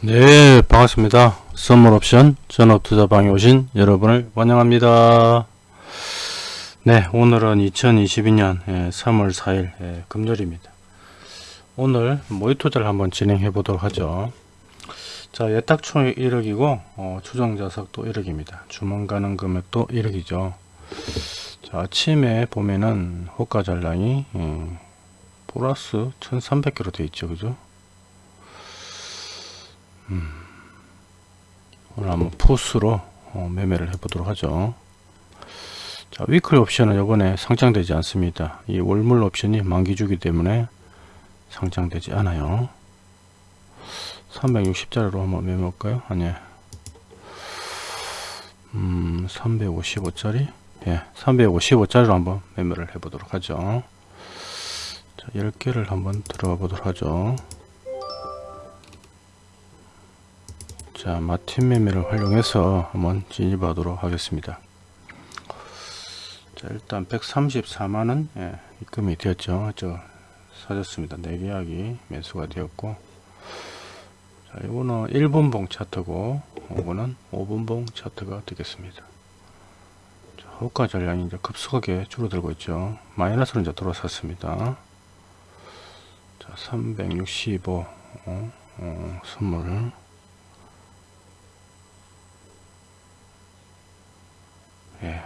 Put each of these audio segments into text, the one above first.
네 반갑습니다. 선물옵션 전업투자방에 오신 여러분을 환영합니다. 네 오늘은 2022년 3월 4일 금요일입니다. 오늘 모의투자를 한번 진행해 보도록 하죠. 자 예탁총 1억이고 어, 추정자석도 1억입니다. 주문 가능 금액도 1억이죠. 자 아침에 보면은 호가 잔량이 음, 플러스 1300개로 되어 있죠. 그죠 음, 오늘 한번 푸스로 어, 매매를 해보도록 하죠. 자, 위클 옵션은 이번에 상장되지 않습니다. 이 월물 옵션이 만기주기 때문에 상장되지 않아요. 360짜리로 한번 매매할까요? 아니, 음, 355짜리? 예, 355짜리로 한번 매매를 해보도록 하죠. 자, 10개를 한번 들어가 보도록 하죠. 자 마틴 매매를 활용해서 한번 진입하도록 하겠습니다. 자 일단 134만원 예, 입금이 되었죠. 저 사줬습니다. 4계약이 매수가 되었고. 자 이거는 1분봉 차트고 이거는 5분봉 차트가 되겠습니다. 자, 호가 전량이 이제 급속하게 줄어들고 있죠. 마이너스로 이제 들어섰습니다. 자365 어, 어, 선물 예.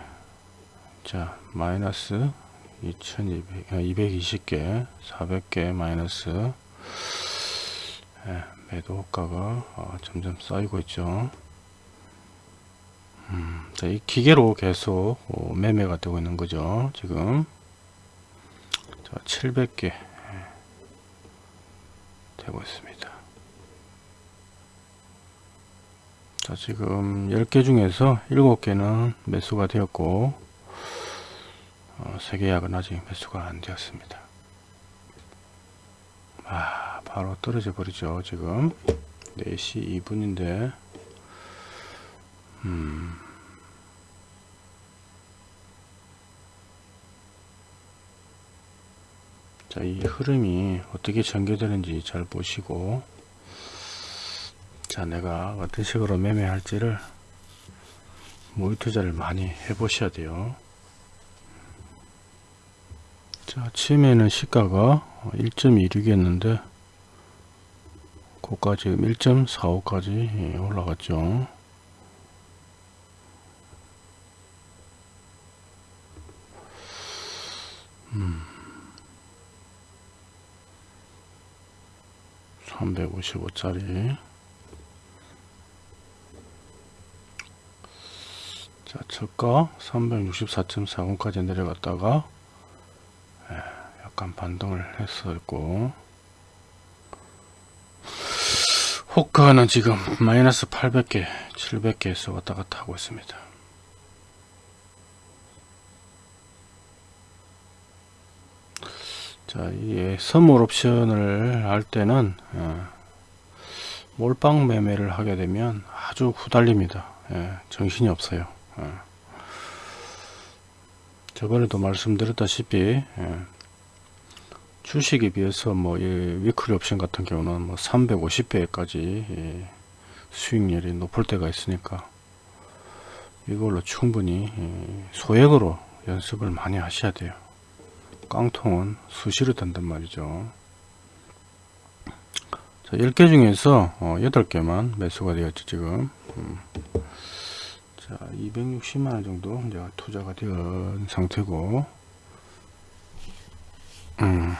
자, 마이너스 2200, 220개, 400개 마이너스 예, 매도 호가가 어, 점점 쌓이고 있죠. 음, 자, 이 기계로 계속 어, 매매가 되고 있는 거죠. 지금 자, 700개 예, 되고 있습니다. 자 지금 10개 중에서 7개는 매수가 되었고 어, 3계약은 아직 매수가 안 되었습니다. 아 바로 떨어져 버리죠 지금. 4시 2분인데 음. 자, 이 흐름이 어떻게 전개되는지 잘 보시고 자 내가 어떤 식으로 매매할지를 모의 투자를 많이 해 보셔야 돼요. 자 아침에는 시가가 1.26이었는데 고가 지금 1.45까지 올라갔죠. 음. 355짜리 자, 저가 364.40까지 내려갔다가 예, 약간 반등을 했었고 호가는 지금 마이너스 800개 700개에서 왔다 갔다 하고 있습니다 자, 이 선물 옵션을 할 때는 예, 몰빵 매매를 하게 되면 아주 후달립니다. 예, 정신이 없어요. 예. 저번에도 말씀드렸다시피 예. 주식에 비해서 뭐 위클리 옵션 같은 경우는 뭐 350배까지 예. 수익률이 높을 때가 있으니까 이걸로 충분히 예. 소액으로 연습을 많이 하셔야 돼요 깡통은 수시로 된단 말이죠 자 10개 중에서 어, 8개만 매수가 되었죠 지금 음. 자 260만원 정도 이제 투자가 된 상태고 음.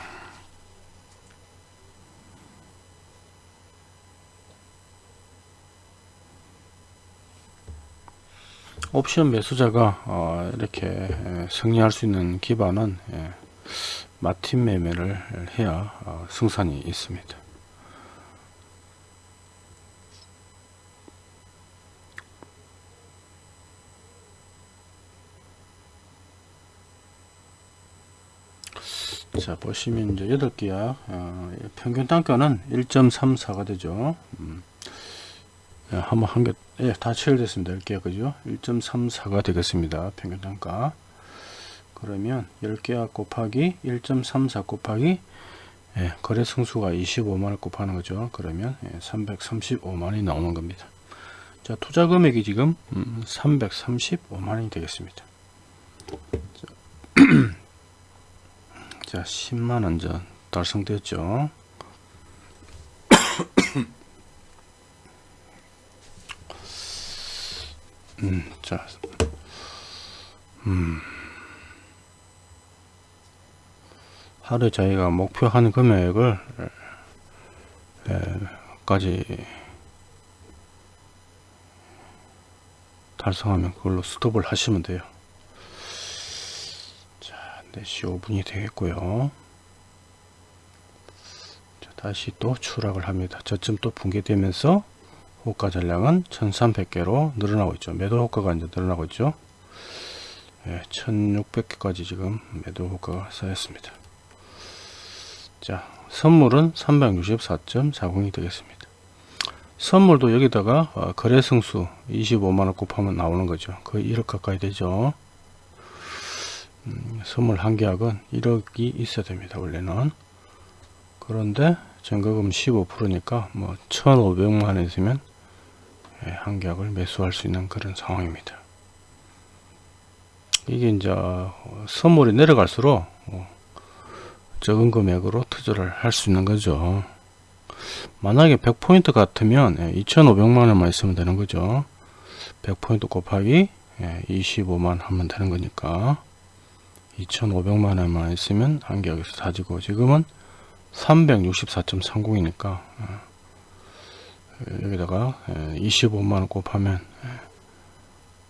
옵션 매수자가 어, 이렇게 승리할 수 있는 기반은 예, 마틴 매매를 해야 어, 승산이 있습니다. 자 보시면 이제 8개야 어, 평균 단가는 1.34가 되죠 음. 예, 한번 한개 예, 다 체결됐습니다 10개 그죠 1.34가 되겠습니다 평균 단가 그러면 10개와 곱하기 1.34 곱하기 예, 거래 승수가 25만원 곱하는 거죠. 그러면 예, 335만원이 나오는 겁니다. 자, 투자 금액이 지금 음, 335만원이 되겠습니다. 자, 자 10만원 전 달성됐죠. 음, 자, 음, 하루 저희가 목표하는 금액을 에, 까지 달성하면 그걸로 스톱을 하시면 돼요. 자, 4시 5분이 되겠고요. 자, 다시 또 추락을 합니다. 저점 또 붕괴되면서 호가 전량은 1300개로 늘어나고 있죠. 매도 효과가 이제 늘어나고 있죠. 예, 1600개까지 지금 매도 효과가 쌓였습니다. 자, 선물은 364.40이 되겠습니다. 선물도 여기다가 어, 거래 승수 25만원 곱하면 나오는 거죠. 거의 1억 가까이 되죠. 음, 선물 한 계약은 1억이 있어야 됩니다. 원래는. 그런데 전거금 15%니까 뭐 1,500만원 있으면 예, 한 계약을 매수할 수 있는 그런 상황입니다. 이게 이제 어, 선물이 내려갈수록 어, 적은 금액으로 투자를 할 수 있는 거죠. 만약에 100포인트 같으면 2,500만원만 있으면 되는 거죠. 100포인트 곱하기 25만 하면 되는 거니까 2,500만 원만 있으면 한 계약에서 다지고 지금은 364.30이니까 여기다가 25만원 곱하면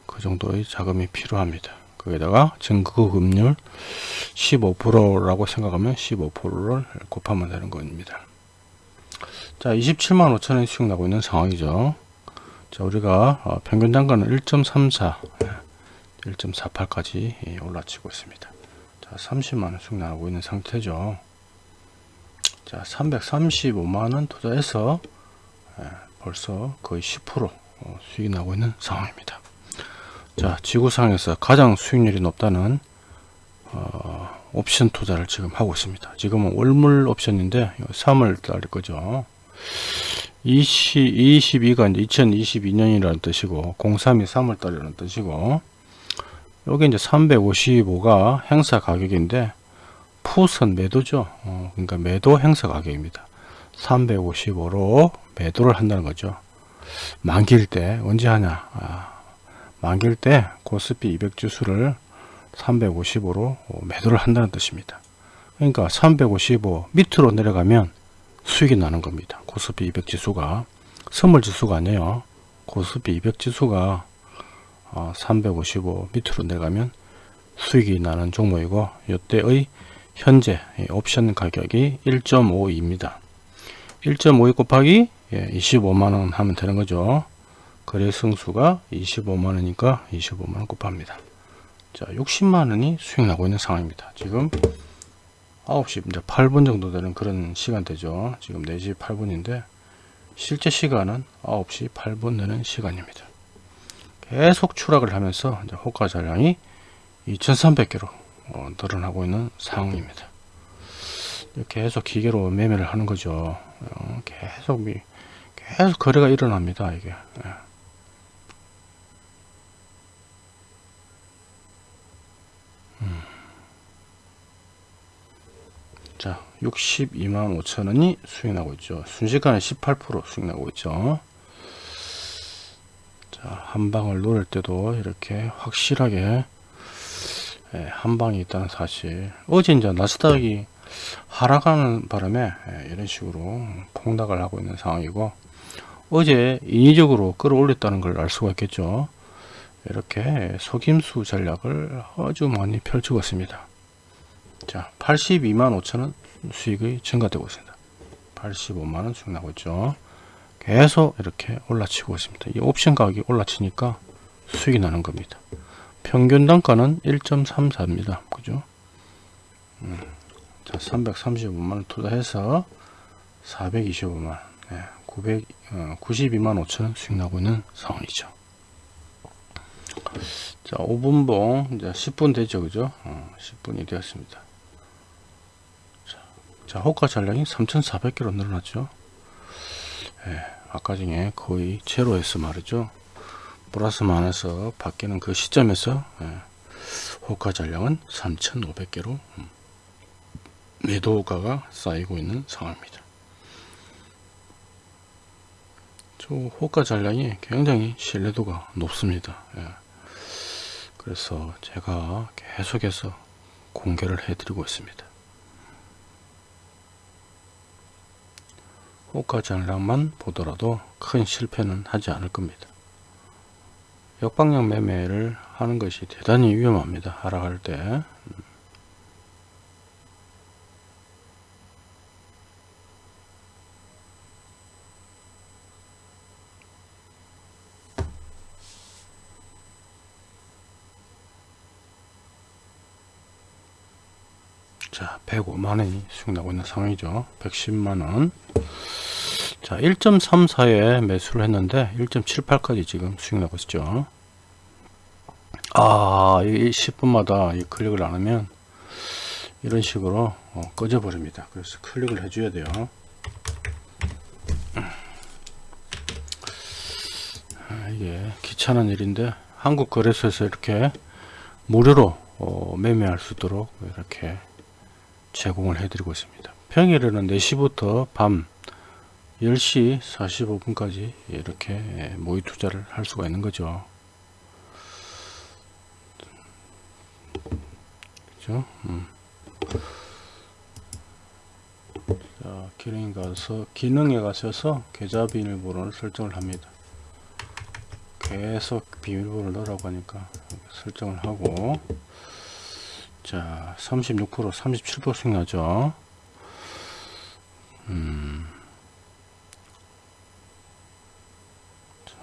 그 정도의 자금이 필요합니다. 거기다가 증거금률 15%라고 생각하면 15%를 곱하면 되는 겁니다. 자, 27만 5천원 수익 나고 있는 상황이죠. 자, 우리가 어, 평균 단가는 1.34, 1.48까지 올라치고 있습니다. 자, 30만원 수익 나고 있는 상태죠. 자, 335만원 투자해서 예, 벌써 거의 10% 어, 수익이 나고 있는 상황입니다. 자, 지구상에서 가장 수익률이 높다는 어, 옵션 투자를 지금 하고 있습니다. 지금은 월물 옵션인데 3월 달일 거죠. 20, 22가 이제 2022년이라는 뜻이고 03이 3월 달이라는 뜻이고 여기 이제 355가 행사 가격인데 푸선 매도죠. 어, 그러니까 매도 행사 가격입니다. 355로 매도를 한다는 거죠. 만기일 때 언제 하냐? 아, 만기일 때 코스피 200 지수를 355로 매도를 한다는 뜻입니다. 그러니까 355 밑으로 내려가면 수익이 나는 겁니다. 코스피 200 지수가 선물 지수가 아니에요. 코스피 200 지수가 355 밑으로 내려가면 수익이 나는 종목이고 이때의 현재 옵션 가격이 1.52입니다. 1.52 곱하기 25만원 예, 하면 되는 거죠. 거래 승수가 25만원이니까 25만원 곱합니다. 자, 60만원이 수익 나고 있는 상황입니다. 지금 9시 이제 8분 정도 되는 그런 시간대죠. 지금 4시 8분인데 실제 시간은 9시 8분 되는 시간입니다. 계속 추락을 하면서 호가 잔량이 2300개로 어, 늘어나고 있는 상황입니다. 계속 기계로 매매를 하는 거죠. 어, 계속 미, 계속 거래가 일어납니다. 이게. 예. 음. 자, 62만 5천원이 수익 나고 있죠. 순식간에 18% 수익 나고 있죠. 자, 한 방을 노릴 때도 이렇게 확실하게 예, 한 방이 있다는 사실. 어제 이제 나스닥이 하락하는 바람에 예, 이런 식으로 폭락을 하고 있는 상황이고 어제 인위적으로 끌어올렸다는 걸 알 수가 있겠죠. 이렇게 속임수 전략을 아주 많이 펼치고 있습니다. 자, 82만 5천원 수익이 증가되고 있습니다. 85만원 수익 나고 있죠. 계속 이렇게 올라치고 있습니다. 이 옵션 가격이 올라치니까 수익이 나는 겁니다. 평균 단가는 1.34입니다. 그죠? 음, 자, 335만원 투자해서 425만, 네, 900, 어, 92만 5천원 수익 나고 있는 상황이죠. 자, 5분봉, 이제 10분 되죠. 그죠? 어, 10분이 되었습니다. 자 호가 잔량이 3,400개로 늘어났죠. 예, 아까 중에 거의 제로에서 말이죠. 플러스 마이너스 바뀌는 그 시점에서 예, 호가 잔량은 3,500개로 음, 매도 호가가 쌓이고 있는 상황입니다. 저 호가 잔량이 굉장히 신뢰도가 높습니다. 예. 그래서 제가 계속해서 공개를 해드리고 있습니다. 호가 잔량만 보더라도 큰 실패는 하지 않을 겁니다. 역방향 매매를 하는 것이 대단히 위험합니다. 하락할 때. 자, 105만원이 수익 나고 있는 상황이죠. 110만원. 자, 1.34에 매수를 했는데 1.78까지 지금 수익 나고 있죠. 아, 이 10분마다 이 클릭을 안 하면 이런 식으로 어, 꺼져 버립니다. 그래서 클릭을 해줘야 돼요. 아, 이게 귀찮은 일인데 한국 거래소에서 이렇게 무료로 어, 매매할 수 있도록 이렇게 제공을 해드리고 있습니다. 평일에는 4시부터 밤 10시 45분까지 이렇게 모의 투자를 할 수가 있는 거죠. 그죠? 음. 자, 기능에 가서 기능에 가셔서 계좌 비밀번호를 설정을 합니다. 계속 비밀번호를 넣으라고 하니까 설정을 하고 자, 36% 37% 수익 나죠. 음.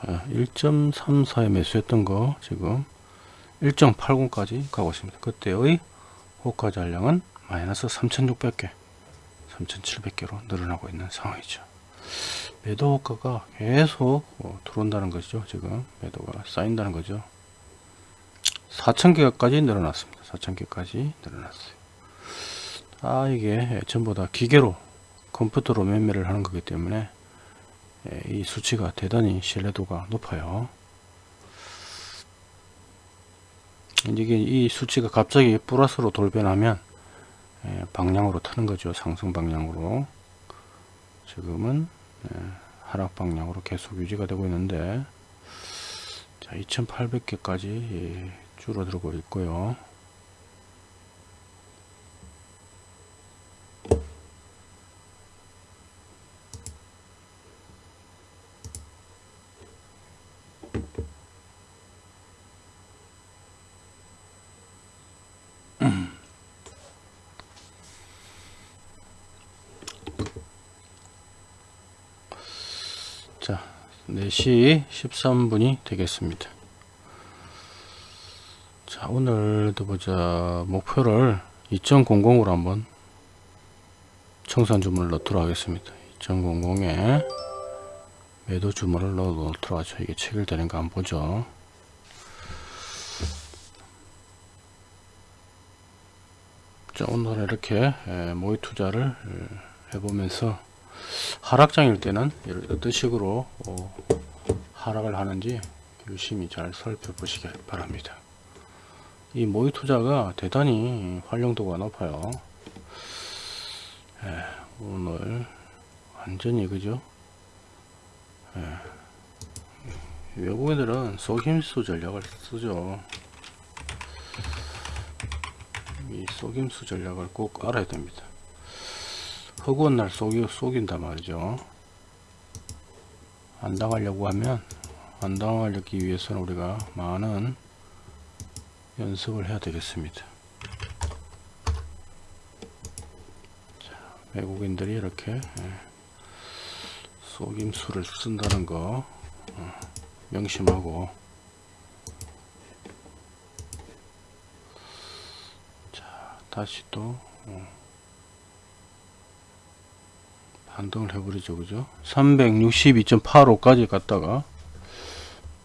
1.34에 매수했던 거 지금 1.80까지 가고 있습니다. 그때의 호가 잔량은 마이너스 3,600개, 3,700개로 늘어나고 있는 상황이죠. 매도 호가가 계속 어, 들어온다는 것이죠. 지금 매도가 쌓인다는 거죠. 4,000개까지 늘어났습니다. 4,000개까지 늘어났어요. 아 이게 전부 다 기계로 컴퓨터로 매매를 하는 거기 때문에 예, 이 수치가 대단히 신뢰도가 높아요. 이게 이 수치가 갑자기 플러스로 돌변하면 예, 방향으로 타는 거죠. 상승 방향으로. 지금은 예, 하락 방향으로 계속 유지가 되고 있는데 자 2800개까지 줄어들고 있고요. 자, 4시 13분이 되겠습니다. 자, 오늘도 보자. 목표를 2000으로 한번 청산 주문을 넣도록 하겠습니다. 2000에 매도 주문을 넣어 놓도록 하죠. 이게 체결되는가 한번 보죠. 자, 오늘 이렇게 모의 투자를 해보면서 하락장일 때는 어떤 식으로 어, 하락을 하는지 열심히 잘 살펴보시기 바랍니다. 이 모의 투자가 대단히 활용도가 높아요. 예, 오늘 완전히 그죠? 예, 외국인들은 속임수 전략을 쓰죠. 이 속임수 전략을 꼭 알아야 됩니다. 허구한 날 속이, 속인단 말이죠. 안 당하려고 하면 안 당하기 위해서는 우리가 많은 연습을 해야 되겠습니다. 자, 외국인들이 이렇게 예, 속임수를 쓴다는 거 어, 명심하고 자 다시 또 어, 반등을 해버리죠 그죠 362.85까지 갔다가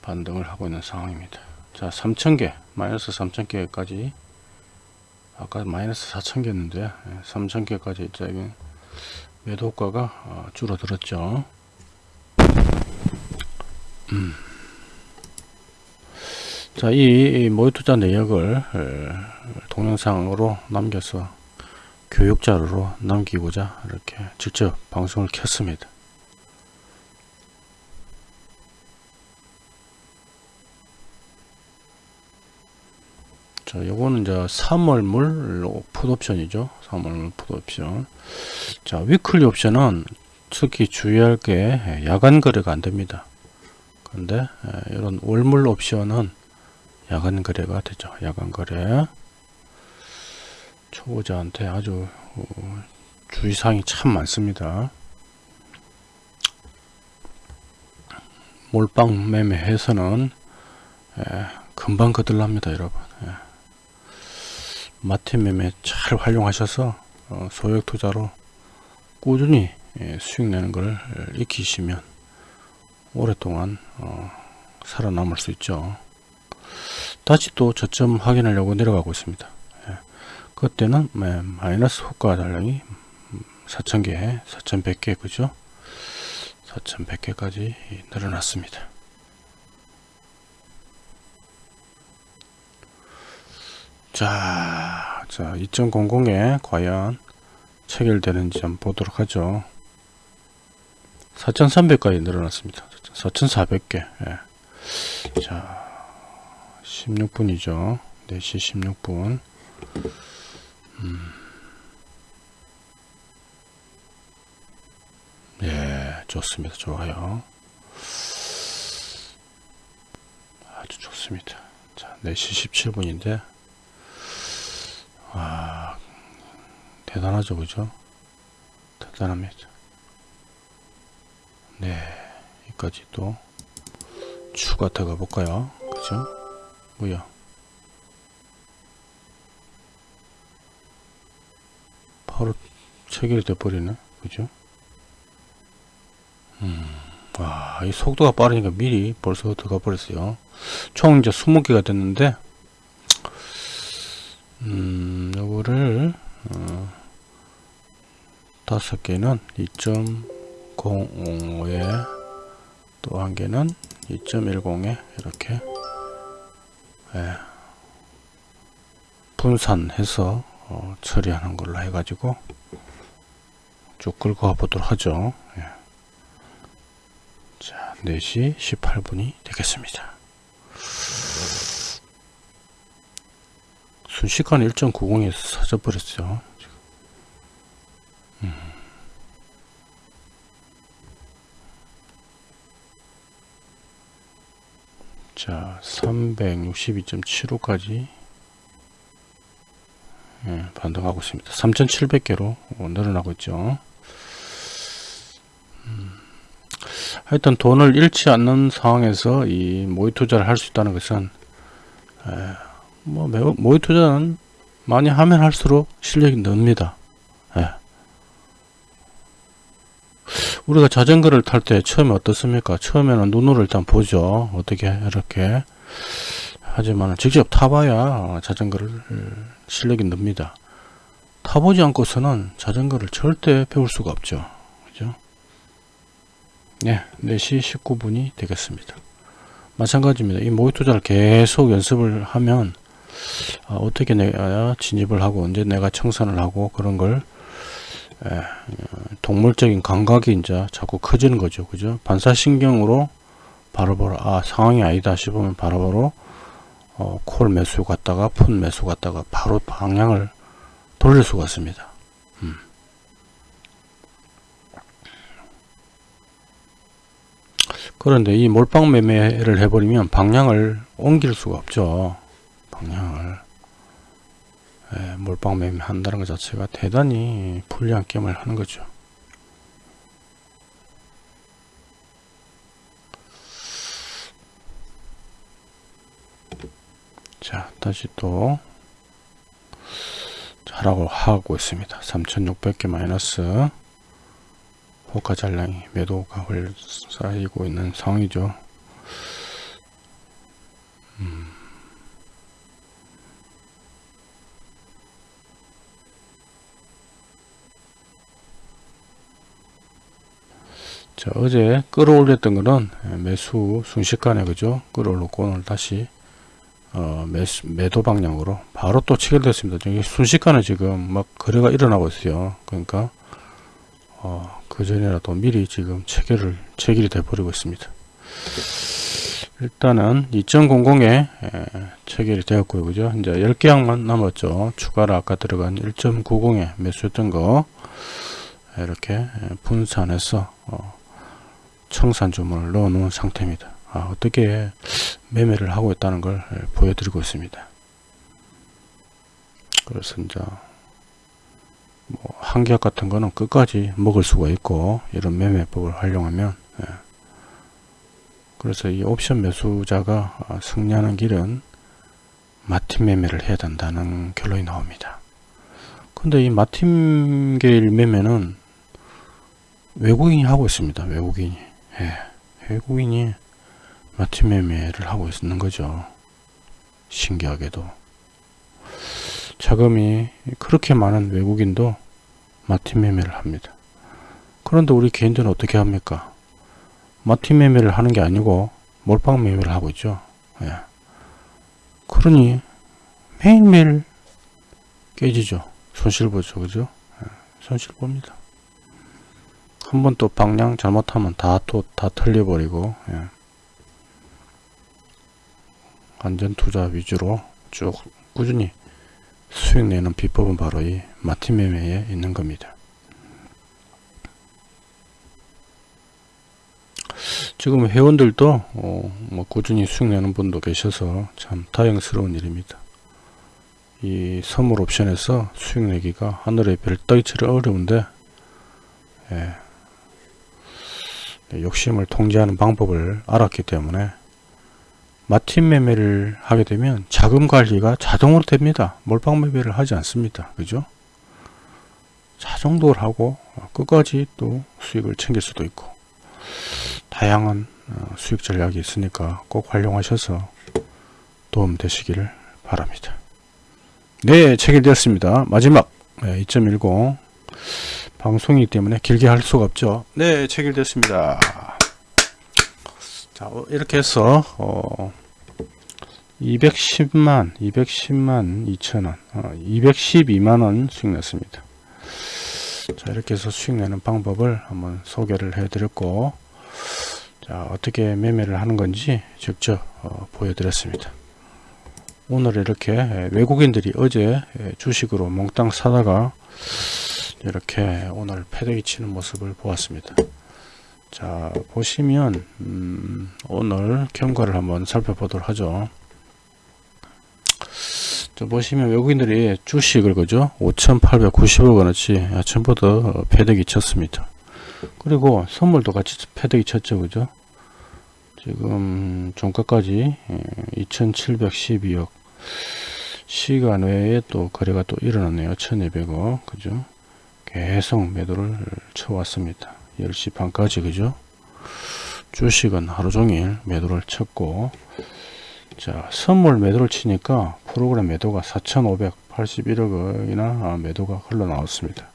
반등을 하고 있는 상황입니다 자 3000개 마이너스 3000개까지 아까 마이너스 4000개였는데 3000개까지 매도가가 어, 줄어들었죠. 음. 자, 이 모의 투자 내역을 어, 동영상으로 남겨서 교육 자료로 남기고자 이렇게 직접 방송을 켰습니다. 자, 요거는 이제 3월물 풋옵션이죠. 3월물 풋옵션. 자, 위클리 옵션은 특히 주의할 게 야간 거래가 안 됩니다. 근데 이런 월물 옵션은 야간 거래가 되죠. 야간 거래. 초보자한테 아주 어, 주의사항이 참 많습니다. 몰빵 매매해서는 금방 거들납니다, 여러분. 마틴 매매 잘 활용하셔서 어, 소액 투자로 꾸준히 예, 수익 내는 걸 익히시면 오랫동안 어, 살아남을 수 있죠. 다시 또 저점 확인하려고 내려가고 있습니다. 예. 그때는 네, 마이너스 호가 달량이 4,000개, 4,100개 그죠? 4,100개까지 늘어났습니다. 자, 자 2.00에 과연 체결되는지 한번 보도록 하죠. 4,300까지 늘어났습니다. 4,400개. 예. 자, 16분이죠. 4시 16분. 음. 예, 좋습니다. 좋아요. 아주 좋습니다. 자, 4시 17분인데, 와, 대단하죠, 그죠? 대단합니다. 네, 여기까지 또 추가 들어가 볼까요? 그죠? 뭐야? 바로 체결이 돼버리네, 그죠? 음, 와, 이 속도가 빠르니까 미리 벌써 들어가 버렸어요. 총 이제 20개가 됐는데, 음, 요거를, 어, 다섯 개는 2.05에 또 한 개는 2.10에 이렇게 예, 분산해서 어, 처리하는 걸로 해가지고 쭉 끌고 가보도록 하죠. 예. 자, 4시 18분이 되겠습니다. 순식간에 1.90에서 사져버렸어요. 음. 자, 362.75까지 예, 반등하고 있습니다. 3,700개로 늘어나고 있죠. 음. 하여튼 돈을 잃지 않는 상황에서 이 모의 투자를 할 수 있다는 것은 에, 뭐 매우, 모의 투자는 많이 하면 할수록 실력이 늡니다. 예. 우리가 자전거를 탈 때 처음에 어떻습니까? 처음에는 눈으로 일단 보죠. 어떻게 이렇게 하지만 직접 타봐야 자전거를 실력이 늡니다. 타보지 않고서는 자전거를 절대 배울 수가 없죠. 그죠? 네, 4시 19분이 되겠습니다. 마찬가지입니다. 이 모의 투자를 계속 연습을 하면 아, 어떻게 내가 진입을 하고 언제 내가 청산을 하고 그런 걸 에, 동물적인 감각이 이제 자꾸 커지는 거죠. 그죠? 반사신경으로 바로바로 아 상황이 아니다 싶으면 바로바로 어, 콜 매수 갔다가 푼 매수 갔다가 바로 방향을 돌릴 수가 있습니다. 음. 그런데 이 몰빵 매매를 해버리면 방향을 옮길 수가 없죠. 방향을 예, 몰빵 매매 한다는 것 자체가 대단히 불리한 게임을 하는 거죠. 자 다시 또 하라고 하고 있습니다 3600개 마이너스 호가 잔량이 매도가 쌓이고 있는 상황이죠 음. 자, 어제 끌어올렸던 거는 예, 매수 순식간에 그죠? 끌어올렸고 오늘 다시 어, 매수, 매도 방향으로 바로 또 체결됐습니다. 저기 순식간에 지금 막 거래가 일어나고 있어요. 그러니까 어, 그 전이라도 미리 지금 체결을 체결이 돼 버리고 있습니다. 일단은 2.00에 체결이 되었고요. 그죠? 이제 10개 항만 남았죠. 추가로 아까 들어간 1.90에 매수했던 거 이렇게 분산해서 어, 청산 주문을 넣어 놓은 상태입니다. 아, 어떻게 매매를 하고 있다는 걸 보여드리고 있습니다. 그래서 이제 뭐 한계약 같은 거는 끝까지 먹을 수가 있고 이런 매매법을 활용하면 예. 그래서 이 옵션 매수자가 아, 승리하는 길은 마틴 매매를 해야 된다는 결론이 나옵니다. 근데 이 마틴계일 매매는 외국인이 하고 있습니다. 외국인이. 예. 외국인이 마틴 매매를 하고 있는 거죠. 신기하게도. 자금이 그렇게 많은 외국인도 마틴 매매를 합니다. 그런데 우리 개인들은 어떻게 합니까? 마틴 매매를 하는 게 아니고 몰빵 매매를 하고 있죠. 예. 그러니 매일매일 깨지죠. 손실 보죠. 그죠? 예. 손실 봅니다. 한 번 또 방향 잘못하면 다 또다 틀려버리고 예. 안전 투자 위주로 쭉 꾸준히 수익 내는 비법은 바로 이 마틴 매매에 있는 겁니다. 지금 회원들도 어, 뭐 꾸준히 수익 내는 분도 계셔서 참 다행스러운 일입니다. 이 선물 옵션에서 수익 내기가 하늘의 별 따기처럼 어려운데 예, 욕심을 통제하는 방법을 알았기 때문에 마틴 매매를 하게 되면 자금 관리가 자동으로 됩니다. 몰빵 매매를 하지 않습니다. 그죠? 자정도를 하고 끝까지 또 수익을 챙길 수도 있고 다양한 어, 수익 전략이 있으니까 꼭 활용하셔서 도움 되시기를 바랍니다. 네, 체결되었습니다. 마지막 2.10 방송이기 때문에 길게 할 수가 없죠. 네, 체결됐습니다. 자, 어, 이렇게 해서 어, 210만, 210만 2천원, 어, 212만원 수익 냈습니다. 자, 이렇게 해서 수익 내는 방법을 한번 소개를 해 드렸고, 자, 어떻게 매매를 하는 건지 직접 어, 보여드렸습니다. 오늘 이렇게 외국인들이 어제 주식으로 몽땅 사다가 이렇게 오늘 패대기 치는 모습을 보았습니다. 자 보시면 음, 오늘 경과를 한번 살펴보도록 하죠. 자, 보시면 외국인들이 주식을 그죠? 5,890억 원어치 아침부터 패대기 쳤습니다. 그리고 선물도 같이 패대기 쳤죠 그죠? 지금 종가까지 2712억. 예, 시간 외에 또 거래가 또 일어났네요. 1200억 그죠? 계속 매도를 쳐왔습니다 10시 반까지 그죠? 주식은 하루종일 매도를 쳤고 자 선물 매도를 치니까 프로그램 매도가 4581억이나 매도가 흘러나왔습니다.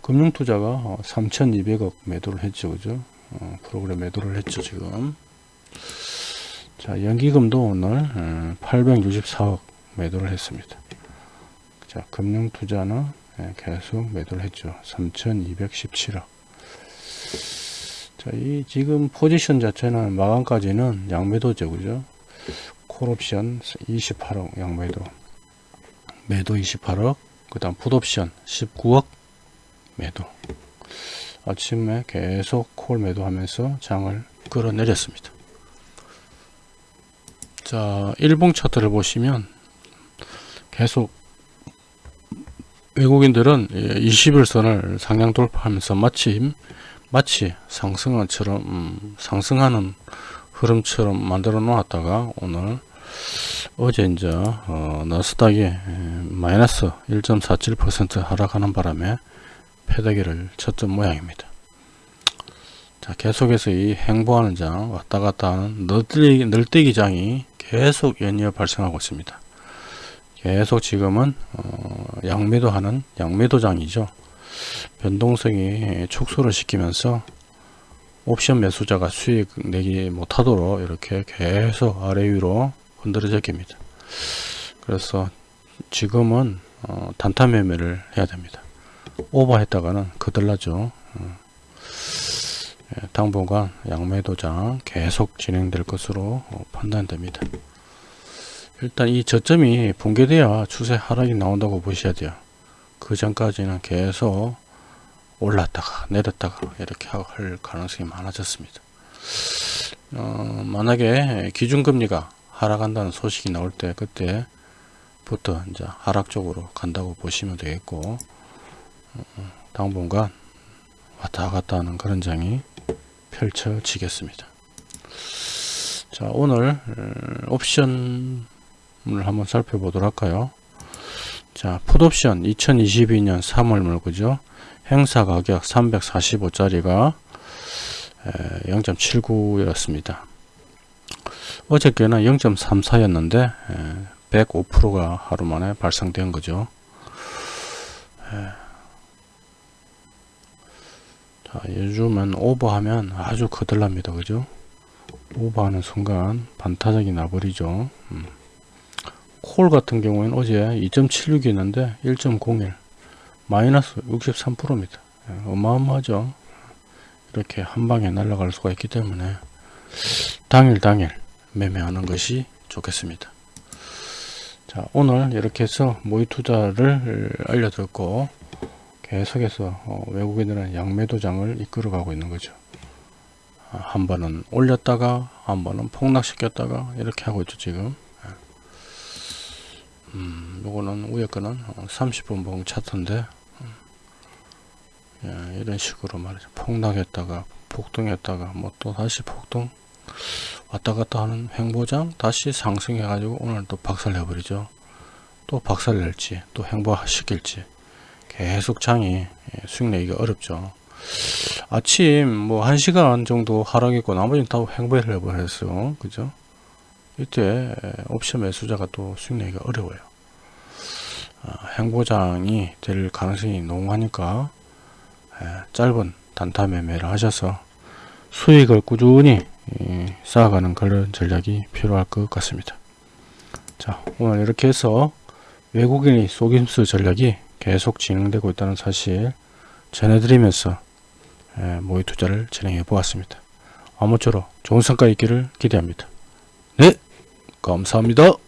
금융투자가 3200억 매도를 했죠 그죠? 어, 프로그램 매도를 했죠 지금. 자 연기금도 오늘 864억 어, 매도를 했습니다. 자 금융투자는 예, 계속 매도를 했죠. 3217억 자, 이 지금 포지션 자체는 마감까지는 양매도죠 그죠? 콜옵션 28억 양매도 매도 28억 그 다음 풋옵션 19억 매도. 아침에 계속 콜 매도하면서 장을 끌어내렸습니다. 자 일봉 차트를 보시면 계속 외국인들은 20일선을 상향 돌파하면서 마침 마치 상승한처럼 음, 상승하는 흐름처럼 만들어 놓았다가 오늘 어제 이제 어, 나스닥이 마이너스 1.47% 하락하는 바람에 패대기를 쳤던 모양입니다. 자 계속해서 이 행보하는 장 왔다갔다 하는 널뛰기, 널뛰기 장이 계속 연이어 발생하고 있습니다. 계속 지금은 어, 양매도 하는 양매도 장이죠. 변동성이 축소를 시키면서 옵션 매수자가 수익 내기 못하도록 이렇게 계속 아래 위로 흔들어져 깁니다. 그래서 지금은 어, 단타 매매를 해야 됩니다. 오버 했다가는 거들나죠. 어. 예, 당분간 양매 도장 계속 진행될 것으로 어, 판단됩니다. 일단 이 저점이 붕괴돼야 추세 하락이 나온다고 보셔야 돼요. 그 전까지는 계속 올랐다가 내렸다가 이렇게 할 가능성이 많아졌습니다. 어, 만약에 기준금리가 하락한다는 소식이 나올 때 그때부터 이제 하락 쪽으로 간다고 보시면 되겠고 어, 당분간 왔다 갔다 하는 그런 장이 펼쳐지겠습니다. 자 오늘 옵션을 한번 살펴보도록 할까요? 자 풋옵션 2022년 3월 물고죠. 행사 가격 345짜리가 0.79였습니다. 어저께는 0.34였는데 105%가 하루 만에 발생된 거죠. 자, 요즘은 오버하면 아주 거들납니다. 그죠? 오버하는 순간 반타작이 나버리죠. 음. 콜 같은 경우에는 어제 2.76이었는데 1.01 마이너스 63%입니다. 예, 어마어마하죠. 이렇게 한 방에 날아갈 수가 있기 때문에 당일 당일 매매하는 것이 좋겠습니다. 자 오늘 이렇게 해서 모의 투자를 알려드렸고 계속해서 어, 외국인들은 양매도장을 이끌어 가고 있는 거죠. 아, 한 번은 올렸다가 한 번은 폭락시켰다가 이렇게 하고 있죠 지금. 예. 음, 요거는 위에 거는 30분 봉 차트인데 예, 이런 식으로 말이죠. 폭락했다가 폭등했다가 뭐 또 다시 폭등 왔다 갔다 하는 횡보장 다시 상승해 가지고 오늘 또 박살 내 버리죠. 또 박살 낼지 또 횡보시킬지 계속 장이 예, 수익 내기가 어렵죠. 아침 뭐 1시간 정도 하락했고 나머지는 다 횡보를 해버렸어요. 그죠? 이때 예, 옵션 매수자가 또 수익 내기가 어려워요. 아, 행보장이 될 가능성이 농후하니까 예, 짧은 단타 매매를 하셔서 수익을 꾸준히 예, 쌓아가는 그런 전략이 필요할 것 같습니다. 자 오늘 이렇게 해서 외국인의 속임수 전략이 계속 진행되고 있다는 사실 전해드리면서 예, 모의 투자를 진행해 보았습니다. 아무쪼록 좋은 성과 있기를 기대합니다. 네 감사합니다.